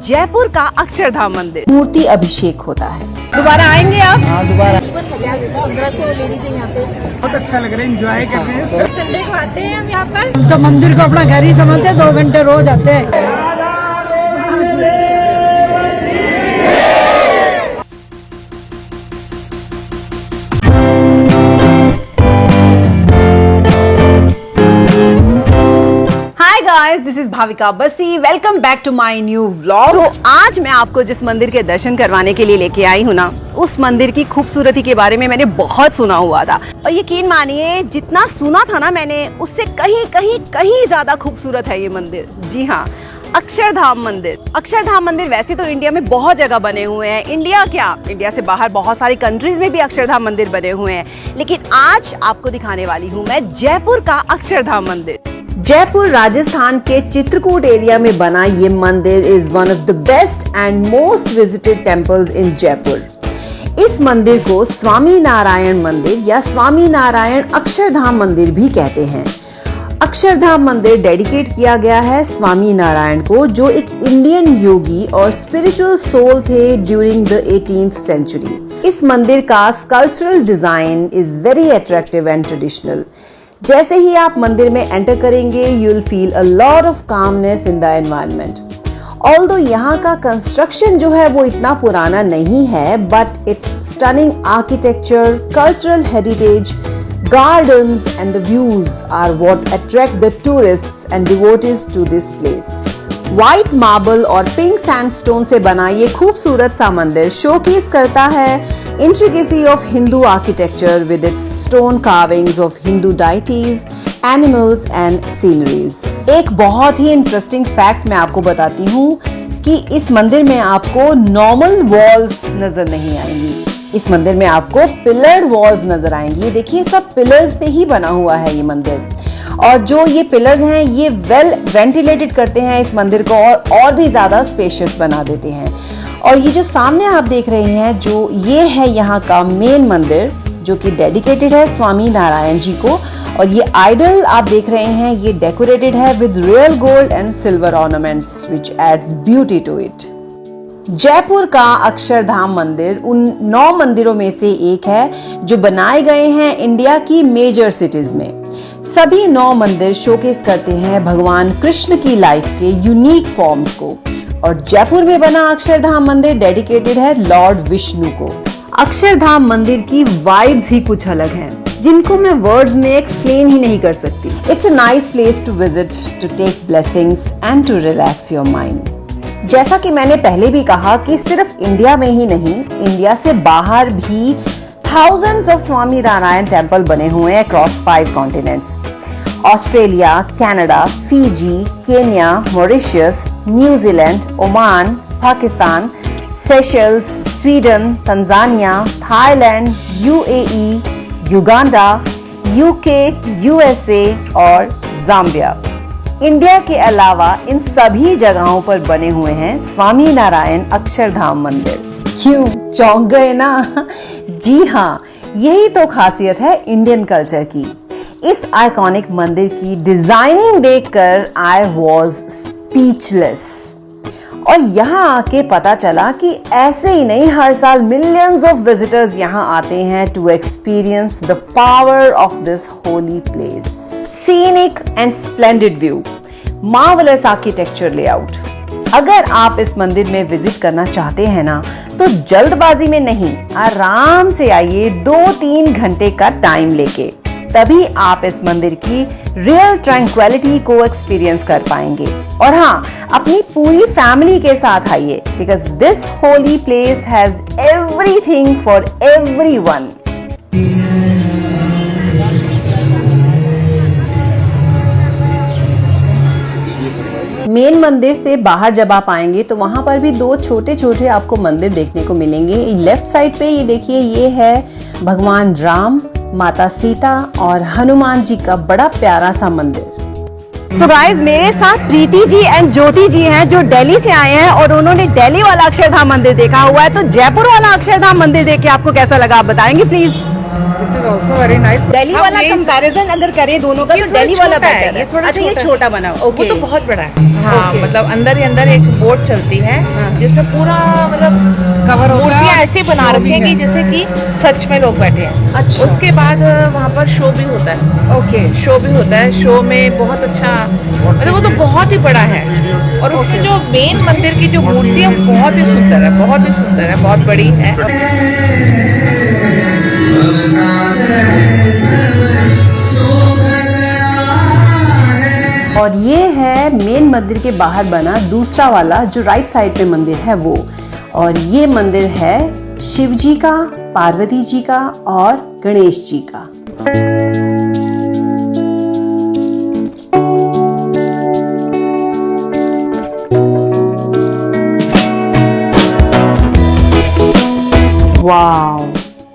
जयपुर का अक्षरधाम मंदिर। मूर्ति अभिषेक होता है। दोबारा आएँगे आप? हाँ दोबारा। पंद्रह सौ यहाँ पे। बहुत अच्छा लग रहा है एंजॉय कर रहे हैं संडे को आते हैं हम यहाँ पर। तो मंदिर को अपना घर ही समझते हैं, दो घंटे रोज आते हैं। Is Bhavika Bassi welcome back to my new vlog तो आज मैं आपको जिस मंदिर के दर्शन करवाने के लिए लेके आई हूँ ना, उस मंदिर की खूबसूरती के बारे में मैंने बहुत सुना हुआ था। और यकीन मानिए, जितना सुना था ना मैंने, उससे कहीं कहीं कहीं ज़्यादा खूबसूरत है ये मंदिर। जी हाँ अक्षरधाम मंदिर। अक्षरधाम मंदिर वैसे तो इंडिया में बहुत जगह बने हुए हैं। इंडिया क्या? इंडिया से बाहर बहुत सारी कंट्रीज़ में भी अक्षरधाम मंदिर बने हुए हैं। लेकिन आज आपको दिखाने वाली हूँ मैं जयपुर का अक्षरधाम मंदिर। जयपुर, राजस्थान के चित्रकूट एरिया में बना ये मंदिर is one of the best and most visited temples in Jaipur. इस मंदिर को स्वामी नारायण मंदिर या स्वामी नारायण अक्षरधाम मंदिर भी कहते हैं। अक्षरधाम मंदिर डेडिकेट किया गया है स्वामी नारायण को, जो एक इंडियन योगी और स्पिरिचुअल सोल थे ड्यूरिंग द 18th सेंचुरी इस मंदिर का sculptural design is very attractive and traditional जैसे ही आप मंदिर में एंटर करेंगे you will feel a lot of calmness in the environment although यहाँ का कंस्ट्रक्शन जो है वो इतना पुराना नहीं है but it's stunning architecture cultural heritage gardens and the views are what attract the tourists and devotees to this place. White marble और पिंक सैंडस्टोन से बना ये खूबसूरत सा मंदिर शोकेस करता है intricacy of Hindu architecture with its stone carvings of Hindu deities animals and sceneries एक बहुत ही इंटरेस्टिंग फैक्ट मैं आपको बताती हूँ कि इस मंदिर में आपको नॉर्मल वॉल्स नज़र नहीं आएँगी। इस मंदिर में आपको पिलर्ड वॉल्स नज़र आएँगी। देखिए, सब पिलर्स पे ही बना हुआ है ये मंदिर। और जो ये पिलर्स हैं, ये वेल वेंटिलेटेड करते हैं इस मंदिर को और और भी ज़्यादा स्पेशियस बना देते हैं। और ये जो सामने आप देख रहे हैं, जो ये है यहाँ का मेन मंदिर, जो कि डेडिकेटेड है स्वामी नारायण जी को। और ये आइडल आप देख रहे हैं, ये डेकोरेटेड है with real gold and silver ornaments which adds beauty to it Jaipur का अक्षरधाम मंदिर उन नौ मंदिरों में से एक है, जो बनाए गए हैं इंडिया की मेजर सिटीज़ में। सभी नौ मंदिर शोकेस करते हैं भगवान कृष्ण की लाइफ के यूनिक फॉर्म्स को। और जयपुर में बना अक्षरधाम मंदिर डेडिकेटेड है लॉर्ड विष्णु को। अक्षरधाम मंदिर की वाइब्स ही कुछ अलग हैं, जिनको मैं वर्ड्स में एक्सप्लेन ही नहीं कर सकती। It's a nice place to visit to take blessings and to relax your mind जैसा कि मैंने पहले भी कहा कि सिर्फ़ इंडिया में ही नहीं इंडिया से बाहर भी thousands of Swaminarayan temple बने हुए हैं across five continents Australia, Canada, Fiji, Kenya, Mauritius New Zealand Oman, Pakistan, Seychelles, Sweden, Tanzania, Thailand, UAE, Uganda, UK, USA और जाम्बिया। इंडिया के अलावा इन सभी जगहों पर बने हुए हैं स्वामी नारायण अक्षरधाम मंदिर। क्यों? चौंक गए ना? जी हाँ यही तो खासियत है इंडियन कल्चर की। इस आइकॉनिक मंदिर की डिज़ाइनिंग देखकर आई वॉज़ स्पीचलेस और यहाँ आके पता चला कि ऐसे ही नहीं, हर साल मिलियंस ऑफ़ विजिटर्स यहाँ आते हैं to experience the power of this holy place scenic and splendid view marvellous architecture layout अगर आप इस मंदिर में विज़िट करना चाहते हैं ना तो जल्दबाजी में नहीं, आराम से आइए दो तीन घंटे का टाइम लेके। तभी आप इस मंदिर की रियल ट्रैंक्विलिटी को एक्सपीरियंस कर पाएँगे। और हाँ अपनी पूरी फैमिली के साथ आइए because this holy place has everything for everyone main मंदिर से बाहर जब आप आएँगे तो वहाँ पर भी दो छोटे छोटे आपको मंदिर देखने को मिलेंगे। लेफ़्ट साइड पे ये देखिए, ये है भगवान राम माता सीता और हनुमान जी का बड़ा प्यारा सा मंदिर। सो so गाइस मेरे साथ प्रीति जी एंड ज्योति जी हैं जो दिल्ली से आए हैं और उन्होंने दिल्ली वाला अक्षरधाम मंदिर देखा हुआ है। तो जयपुर वाला अक्षरधाम मंदिर देख के आपको कैसा लगा आप बताएँगे प्लीज़ दिल्ली वाला कंपैरिजन अगर करें दोनों का तो दिल्ली वाला बेटर है अच्छा ये छोटा बना ओके तो बहुत बड़ा है। हाँ मतलब अंदर ही अंदर एक बोट चलती है हाँ। जिसमें पूरा मतलब है। मूर्तियाँ ऐसे बना रखी हैं कि जैसे कि सच में लोग बैठे हैं। अच्छा। उसके बाद वहाँ पर शो भी होता है। ओके शो भी होता है। शो में बहुत अच्छा मतलब वो तो बहुत ही बड़ा है। और उसमें जो मेन मंदिर की जो मूर्ति है बहुत ही सुंदर है बहुत ही सुंदर है बहुत बड़ी है। और ये है मेन मंदिर के बाहर बना दूसरा वाला जो राइट साइड पे मंदिर है वो और ये मंदिर है शिव जी का पार्वती जी का और गणेश जी का Wow,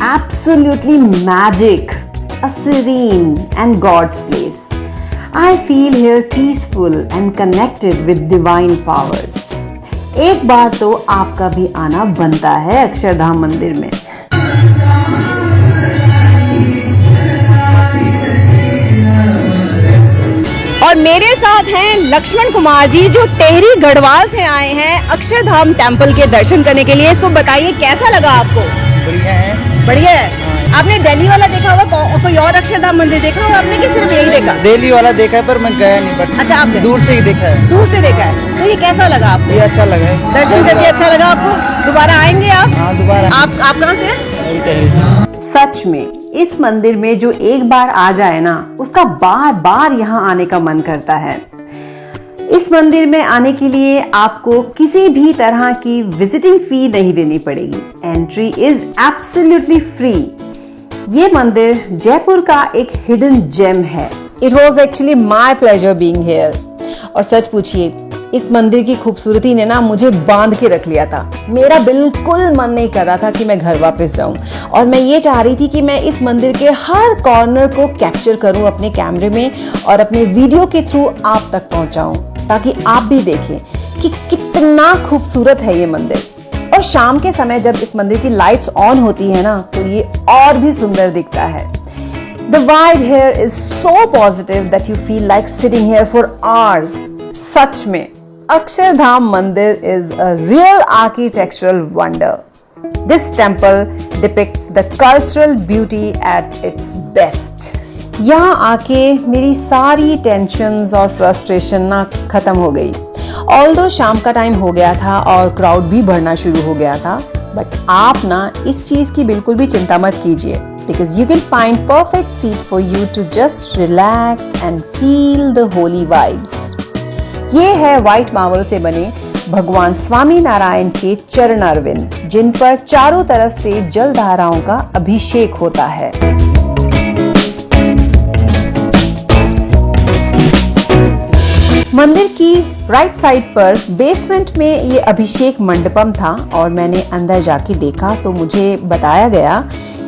absolutely magic, a serene and God's place. I feel here peaceful and connected with divine powers. एक बार तो आपका भी आना बनता है अक्षरधाम मंदिर में। और मेरे साथ हैं लक्ष्मण कुमार जी जो टेहरी गढ़वाल से आए हैं अक्षरधाम टेंपल के दर्शन करने के लिए। तो बताइए कैसा लगा आपको? बढ़िया है। बढ़िया है। आपने दिल्ली वाला देखा हुआ को, कोई और अक्षरधाम मंदिर देखा हुआ आपने कि सिर्फ़ यही देखा? दिल्ली वाला देखा है पर मैं गया नहीं बट अच्छा आप दूर से ही देखा है। दूर से देखा है। तो ये कैसा लगा आपको? ये अच्छा लगा है। दर्शन करके अच्छा लगा आपको? दोबारा आएँगे आप? हाँ दोबारा। आप आप कहाँ से सच में इस मंदिर में जो एक बार आ जाए ना उसका बार बार यहाँ आने का मन करता है। इस मंदिर में आने के लिए आपको किसी भी तरह की विजिटिंग फ़ी नहीं देनी पड़ेगी। एंट्री इज़ एब्सोल्युटली फ्री ये मंदिर जयपुर का एक हिडन जेम है। It was actually my pleasure being here और सच पूछिए, इस मंदिर की खूबसूरती ने ना मुझे बाँध के रख लिया था। मेरा बिल्कुल मन नहीं कर रहा था कि मैं घर वापस जाऊँ। और मैं ये चाह रही थी कि मैं इस मंदिर के हर कॉर्नर को कैप्चर करूँ अपने कैमरे में और अपने वीडियो के थ्रू आप तक पहुंचाऊं, ताकि आप भी देखें कि कितना खूबसूरत है ये मंदिर। और शाम के समय जब इस मंदिर की लाइट्स ऑन होती है ना तो ये और भी सुंदर दिखता है। The vibe here is so positive that you feel like sitting here for hours सच में, अक्षरधाम मंदिर is a real architectural wonder this temple depict the cultural beauty at its best यहाँ आके मेरी सारी टेंशन और फ्रस्ट्रेशन ना खत्म हो गई। ऑल शाम का टाइम हो गया था और क्राउड भी बढ़ना शुरू हो गया था बट आप ना इस चीज़ की बिल्कुल भी चिंता मत कीजिए because you can find perfect seat for you to just relax and feel the holy vibes ये है व्हाइट मावल से बने भगवान स्वामी नारायण के चरण अरविंद, जिन पर चारों तरफ़ से जल धाराओं का अभिषेक होता है। मंदिर की राइट साइड पर बेसमेंट में ये अभिषेक मंडपम था और मैंने अंदर जाके देखा तो मुझे बताया गया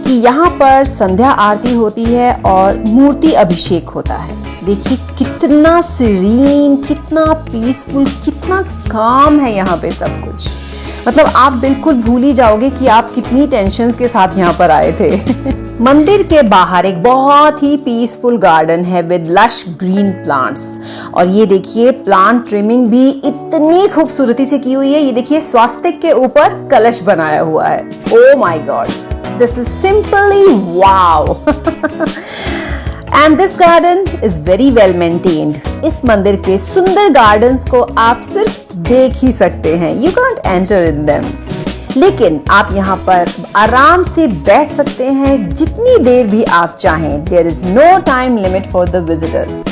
कि यहाँ पर संध्या आरती होती है और मूर्ति अभिषेक होता है। देखिए कितना सीरीन कितना पीसफुल कितना काम है यहाँ पे सब कुछ। मतलब आप बिल्कुल भूल ही जाओगे कि आप कितनी टेंशन के साथ यहाँ पर आए थे। मंदिर के बाहर एक बहुत ही पीसफुल गार्डन है विद लश ग्रीन प्लांट्स और ये देखिए प्लांट ट्रिमिंग भी इतनी खूबसूरती से की हुई है। ये देखिए, स्वास्तिक के ऊपर कलश बनाया हुआ है। ओ my god this is simply wow and this garden is very well maintained इस मंदिर के सुंदर गार्डन्स को आप सिर्फ़ देख ही सकते हैं you can't enter in them लेकिन आप यहाँ पर आराम से बैठ सकते हैं जितनी देर भी आप चाहें there is no time limit for the visitors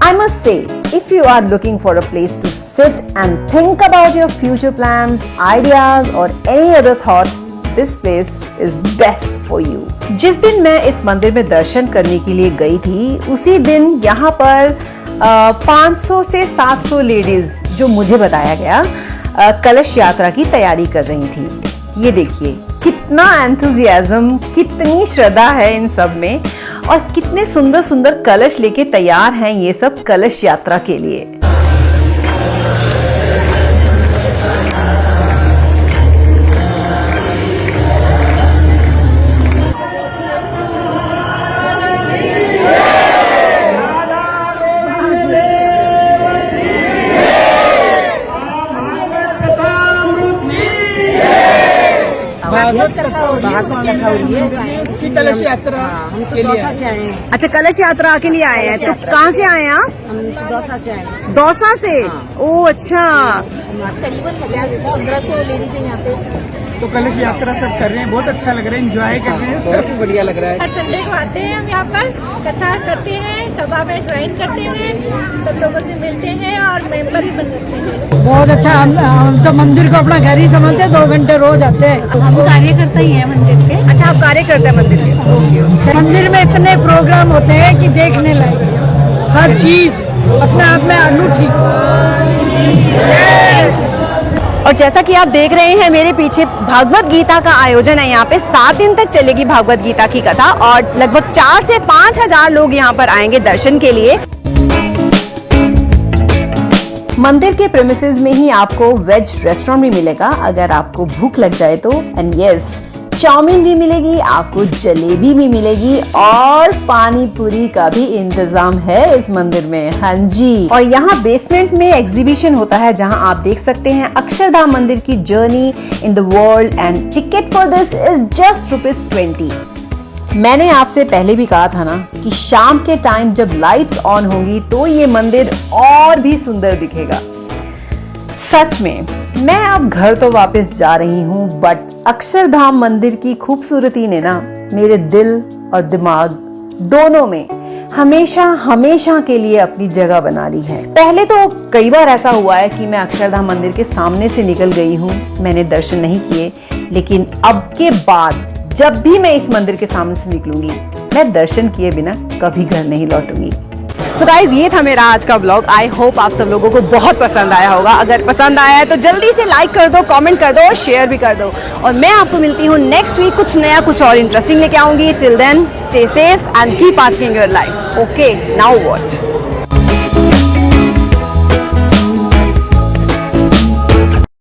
I must say, if you are looking for a place to sit and think about your future plans, ideas, or any other thought, this place is best for you. जिस दिन मैं इस मंदिर में दर्शन करने के लिए गई थी उसी दिन यहाँ पर अ, 500 से 700 लेडीज़ जो मुझे बताया गया कलश यात्रा की तैयारी कर रही थी। ये देखिए, कितना एंथुजियाज़म कितनी श्रद्धा है इन सब में, और कितने सुंदर सुंदर कलश लेके तैयार हैं ये सब कलश यात्रा के लिए। हो है। हैं। कलश यात्रा के तो आए हैं। अच्छा कलश यात्रा के लिए आए हैं। तो कहाँ से आए हैं आप? दौसा से आए दौसा से? ओ अच्छा। करीबन पचास से पंद्रह सौ लेडीज़ है यहाँ पे। तो कलश यात्रा सब कर रहे हैं बहुत अच्छा लग रहा है एंजॉय कर रहे हैं बहुत ही बढ़िया लग रहा है। हर संडे को आते हैं हम यहाँ पर कथा करते हैं सभा में ज्वाइन करते हैं सब लोगों से मिलते हैं और मेंबर भी बन सकते हैं। बहुत अच्छा हम, हम तो मंदिर को अपना घर ही समझते हैं दो घंटे रोज आते हैं। हम कार्यकर्ता ही है मंदिर के। अच्छा आप कार्य करते हैं मंदिर के? ओके मंदिर में इतने प्रोग्राम होते हैं की देखने लायक। हर चीज़ अपने आप में अनूठी और जैसा कि आप देख रहे हैं, मेरे पीछे भागवत गीता का आयोजन है। यहाँ पे सात दिन तक चलेगी भागवत गीता की कथा और लगभग चार से पाँच हज़ार लोग यहाँ पर आएँगे दर्शन के लिए। मंदिर के प्रेमिसेस में ही आपको वेज रेस्टोरेंट भी मिलेगा। अगर आपको भूख लग जाए तो एंड यस चाउमीन भी मिलेगी, आपको जलेबी भी मिलेगी और पानी पूरी का भी इंतज़ाम है इस मंदिर में। हाँ जी। और यहाँ बेसमेंट में एग्जीबिशन होता है जहाँ आप देख सकते हैं अक्षरधाम मंदिर की journey in the world and ticket for this is just rupees twenty मैंने आपसे पहले भी कहा था ना कि शाम के टाइम जब लाइट्स ऑन होंगी तो ये मंदिर और भी सुंदर दिखेगा। सच में, मैं अब घर तो वापस जा रही हूँ बट अक्षरधाम मंदिर की खूबसूरती ने ना मेरे दिल और दिमाग दोनों में हमेशा हमेशा के लिए अपनी जगह बना ली है। पहले तो कई बार ऐसा हुआ है कि मैं अक्षरधाम मंदिर के सामने से निकल गई हूँ, मैंने दर्शन नहीं किए, लेकिन अब के बाद जब भी मैं इस मंदिर के सामने से निकलूँगी, मैं दर्शन किए बिना कभी घर नहीं लौटूँगी। सो गाइज़ ये था मेरा आज का ब्लॉग आई होप आप सब लोगों को बहुत पसंद आया होगा. अगर पसंद आया है तो जल्दी से लाइक कर दो कमेंट कर दो और शेयर भी कर दो. और मैं आपको मिलती हूँ नेक्स्ट वीक कुछ नया, कुछ और इंटरेस्टिंग लेके आऊँगी. Till then stay safe and keep asking your life okay now what